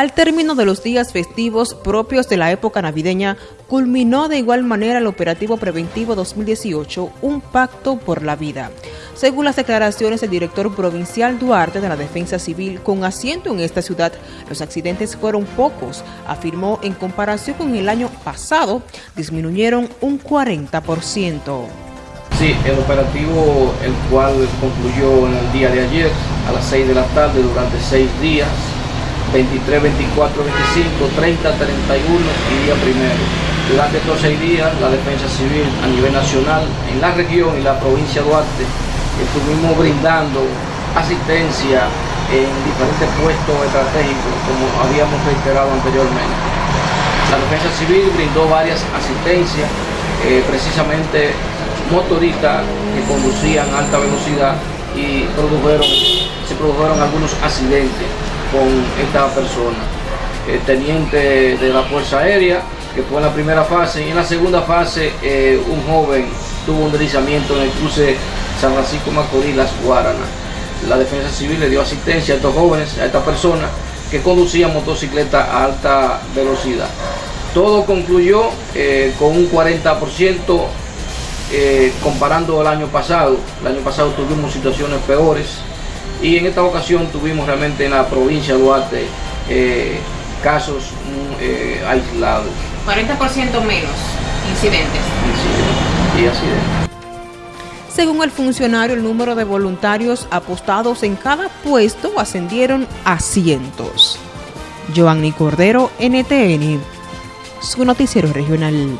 Al término de los días festivos propios de la época navideña, culminó de igual manera el operativo preventivo 2018, Un Pacto por la Vida. Según las declaraciones del director provincial Duarte de la Defensa Civil, con asiento en esta ciudad, los accidentes fueron pocos. Afirmó en comparación con el año pasado, disminuyeron un 40%. Sí, el operativo, el cual concluyó en el día de ayer a las 6 de la tarde durante seis días, 23, 24, 25, 30, 31 y día primero. Durante estos seis días, la Defensa Civil a nivel nacional, en la región y la provincia de Duarte, estuvimos brindando asistencia en diferentes puestos estratégicos, como habíamos reiterado anteriormente. La Defensa Civil brindó varias asistencias, eh, precisamente motoristas que conducían a alta velocidad y se produjeron algunos accidentes con esta persona. El teniente de la Fuerza Aérea, que fue en la primera fase, y en la segunda fase eh, un joven tuvo un deslizamiento en el cruce San Francisco Macorís, Las Guaranas. La Defensa Civil le dio asistencia a estos jóvenes, a esta persona que conducía motocicleta a alta velocidad. Todo concluyó eh, con un 40% eh, comparando el año pasado. El año pasado tuvimos situaciones peores, y en esta ocasión tuvimos realmente en la provincia de Duarte eh, casos mm, eh, aislados. 40% menos incidentes. y accidentes. Según el funcionario, el número de voluntarios apostados en cada puesto ascendieron a cientos. Joanny Cordero, NTN, su noticiero regional.